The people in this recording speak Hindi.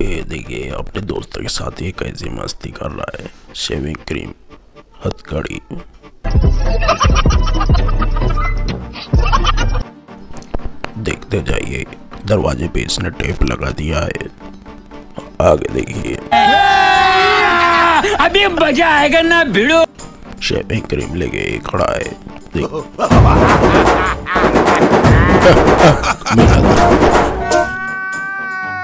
ये देखिए अपने दोस्तों के साथ ये कैसी मस्ती कर रहा है। शेविंग क्रीम हथकड़ी। देखते जाइए दरवाजे पे इसने टेप लगा दिया है। आगे देखिए। हाँ, अभी मज़ा आएगा ना भिड़ो। शेविंग क्रीम लेके खड़ा है। देख।